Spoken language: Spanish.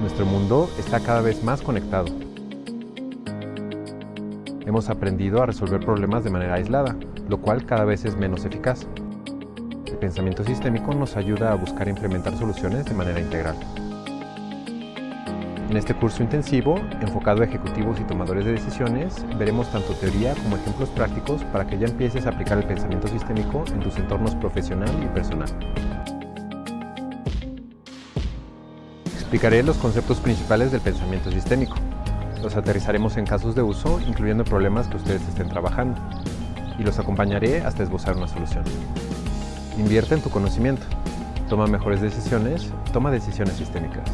Nuestro mundo está cada vez más conectado. Hemos aprendido a resolver problemas de manera aislada, lo cual cada vez es menos eficaz. El pensamiento sistémico nos ayuda a buscar e implementar soluciones de manera integral. En este curso intensivo, enfocado a ejecutivos y tomadores de decisiones, veremos tanto teoría como ejemplos prácticos para que ya empieces a aplicar el pensamiento sistémico en tus entornos profesional y personal. Explicaré los conceptos principales del pensamiento sistémico. Los aterrizaremos en casos de uso, incluyendo problemas que ustedes estén trabajando, y los acompañaré hasta esbozar una solución. Invierte en tu conocimiento. Toma mejores decisiones, toma decisiones sistémicas.